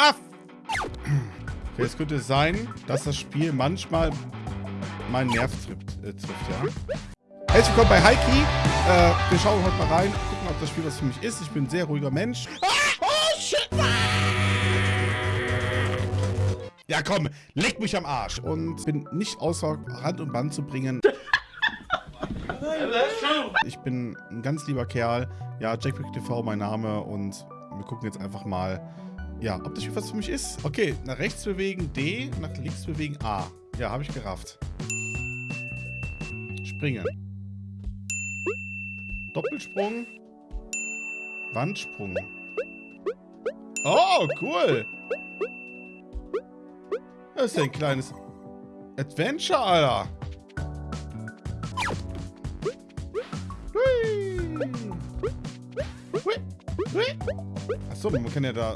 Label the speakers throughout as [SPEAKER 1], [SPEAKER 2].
[SPEAKER 1] Ah! Okay, es könnte sein, dass das Spiel manchmal meinen Nerv trifft, äh, trifft ja. Herzlich willkommen bei Heiki. Äh, wir schauen heute mal rein, gucken, ob das Spiel was für mich ist. Ich bin ein sehr ruhiger Mensch. Ah! Oh, shit! Ja, komm, leck mich am Arsch. Und bin nicht außer Rand und Band zu bringen. Ich bin ein ganz lieber Kerl. Ja, Jackpick TV mein Name und wir gucken jetzt einfach mal, ja, ob das Spiel was für mich ist. Okay, nach rechts bewegen D, nach links bewegen A. Ja, habe ich gerafft. Springen. Doppelsprung. Wandsprung. Oh, cool. Das ist ja ein kleines Adventure, Alter. Achso, man kann ja da...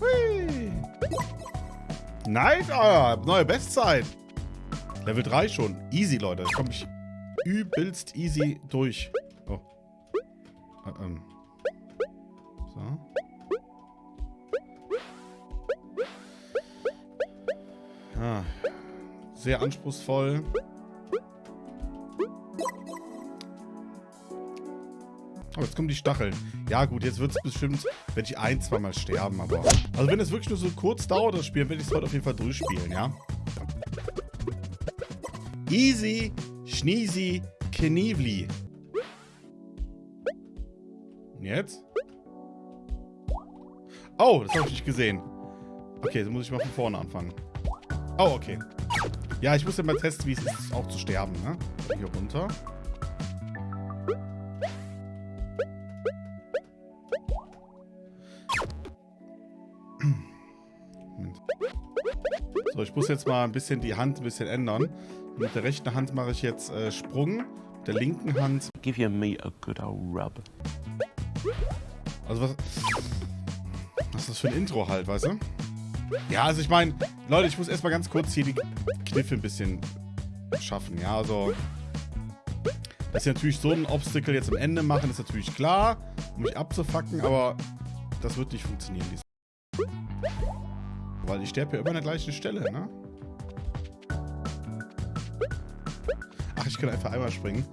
[SPEAKER 1] Hui. Alter. Neue Bestzeit. Level 3 schon. Easy, Leute. Da komme ich übelst easy durch. Oh. Äh, ähm. So. Ah. Sehr anspruchsvoll. Oh, jetzt kommen die Stacheln. Ja gut, jetzt wird es bestimmt, werde ich ein, zweimal sterben, aber... Also wenn es wirklich nur so kurz dauert, das Spiel, werde ich es heute auf jeden Fall durchspielen, ja? Easy, Schneezy, Knievli. Und jetzt? Oh, das habe ich nicht gesehen. Okay, dann muss ich mal von vorne anfangen. Oh, okay. Ja, ich muss ja mal testen, wie es ist, auch zu sterben, ne? Hier runter. So, ich muss jetzt mal ein bisschen die Hand ein bisschen ändern. Mit der rechten Hand mache ich jetzt äh, Sprung. Mit der linken Hand...
[SPEAKER 2] Give your meat a good old rub.
[SPEAKER 1] Also was... Was ist das für ein Intro halt, weißt du? Ja, also ich meine, Leute, ich muss erstmal ganz kurz hier die Kniffe ein bisschen schaffen, ja, also... Dass sie natürlich so ein Obstacle jetzt am Ende machen, ist natürlich klar, um mich abzufacken, aber das wird nicht funktionieren. Weil ich sterbe ja immer an der gleichen Stelle, ne? Ach, ich kann einfach einmal springen.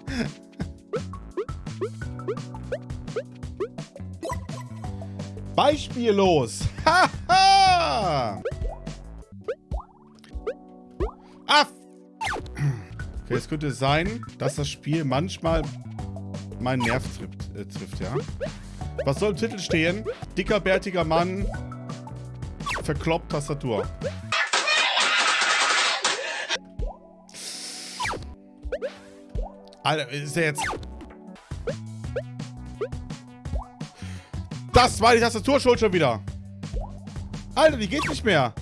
[SPEAKER 1] Beispiellos! Haha! ah! Okay, es könnte sein, dass das Spiel manchmal meinen Nerv trifft, äh, trifft, ja? Was soll im Titel stehen? Dicker, bärtiger Mann verkloppt Tastatur. Alter, ist der jetzt... Das war die Tastatur schuld schon wieder. Alter, die geht nicht mehr.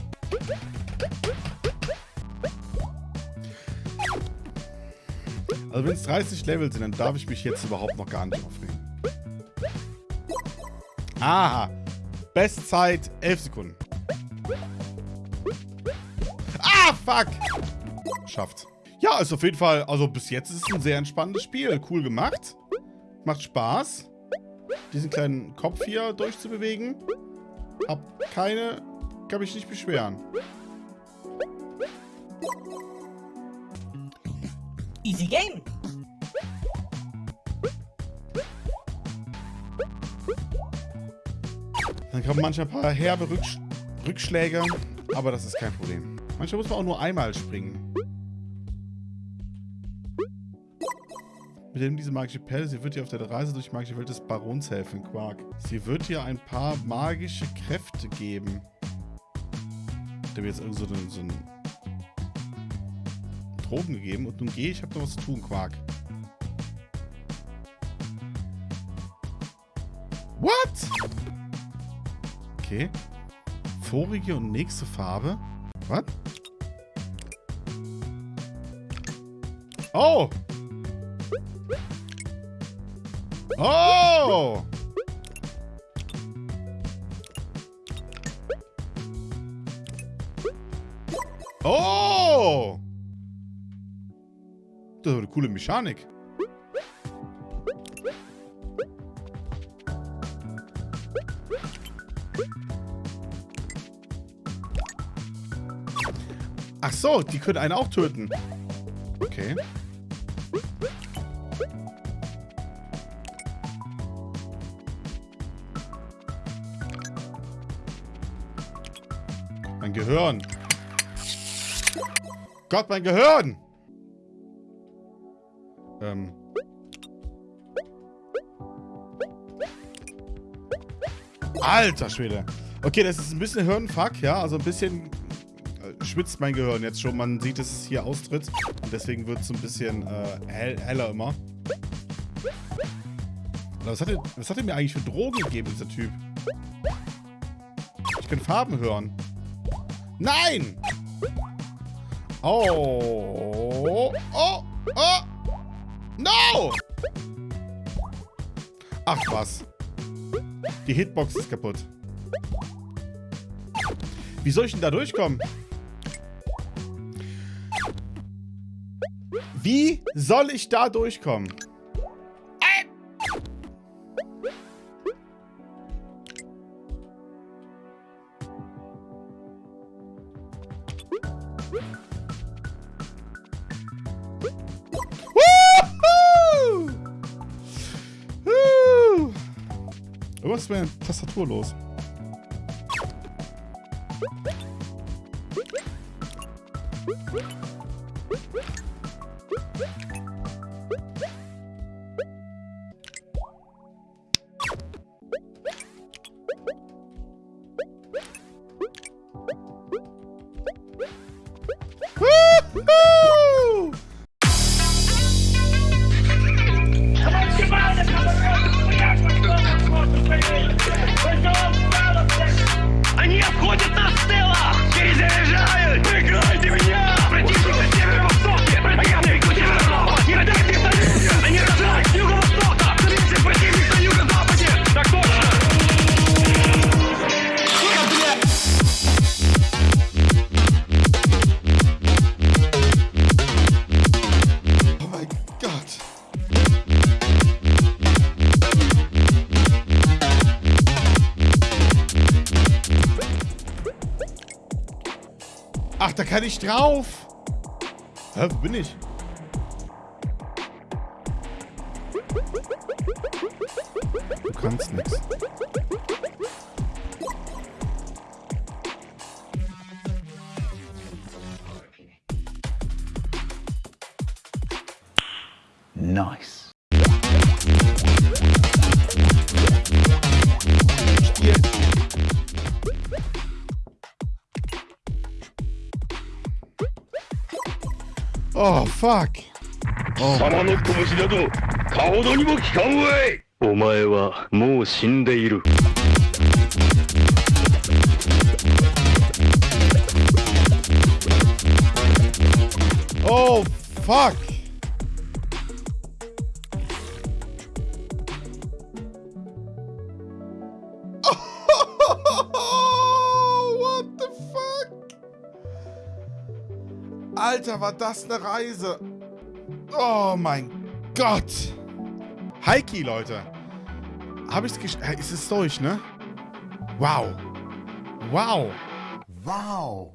[SPEAKER 1] Also wenn es 30 Level sind, dann darf ich mich jetzt überhaupt noch gar nicht aufregen. Aha. Bestzeit 11 Sekunden. Ah, fuck. Schafft. Ja, ist auf jeden Fall, also bis jetzt ist es ein sehr entspannendes Spiel. Cool gemacht. Macht Spaß, diesen kleinen Kopf hier durchzubewegen. Hab keine, kann mich nicht beschweren.
[SPEAKER 3] Easy Game.
[SPEAKER 1] Dann kommen manchmal ein paar herbe Rücksch Rückschläge, aber das ist kein Problem. Manchmal muss man auch nur einmal springen. Mit dem diese magische Perle, sie wird dir auf der Reise durch die magische Welt des Barons helfen, Quark. Sie wird dir ein paar magische Kräfte geben. Ich habe jetzt irgend so, einen, so einen Drogen gegeben und nun gehe ich, habe noch was zu tun, Quark. What? Okay. Vorige und nächste Farbe. Was? Oh! Oh! Oh! Das ist eine coole Mechanik. So, die können einen auch töten. Okay. Mein Gehirn. Gott, mein Gehirn! Ähm. Alter Schwede. Okay, das ist ein bisschen Hirnfuck, ja. Also ein bisschen schwitzt mein Gehirn jetzt schon. Man sieht, dass es hier austritt. Und deswegen wird es so ein bisschen äh, hell, heller immer. Was hat, er, was hat er mir eigentlich für Drogen gegeben, dieser Typ? Ich kann Farben hören. Nein! Oh. Oh. Oh. No! Ach was. Die Hitbox ist kaputt. Wie soll ich denn da durchkommen? Wie soll ich da durchkommen? Irgendwas ist der Tastatur los. Woo! Ach, da kann ich drauf. Hä, wo bin ich? Du kannst nichts. Oh, fuck.
[SPEAKER 3] 様の拳などかほどにも効かんわいお前はもう死んでいる
[SPEAKER 1] Oh, fuck. Alter, war das eine Reise. Oh mein Gott. Heiki, Leute. Habe ich es gesch... Ist es durch, ne? Wow. Wow.
[SPEAKER 4] Wow.